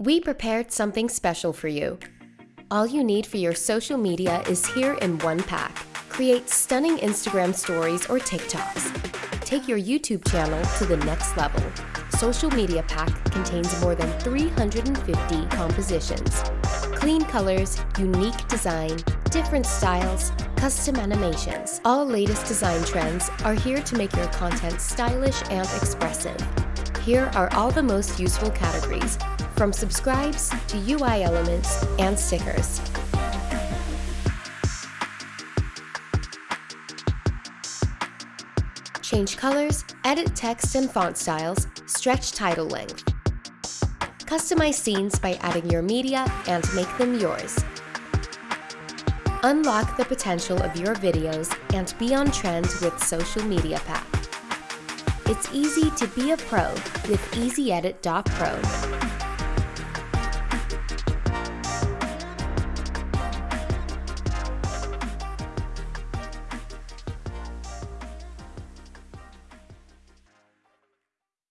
We prepared something special for you. All you need for your social media is here in one pack. Create stunning Instagram stories or TikToks. Take your YouTube channel to the next level. Social Media Pack contains more than 350 compositions. Clean colors, unique design, different styles, custom animations. All latest design trends are here to make your content stylish and expressive. Here are all the most useful categories, from subscribes to UI elements and stickers. Change colors, edit text and font styles, stretch title length. Customize scenes by adding your media and make them yours. Unlock the potential of your videos and be on trend with Social Media Pack. It's easy to be a pro with EasyEdit.pro.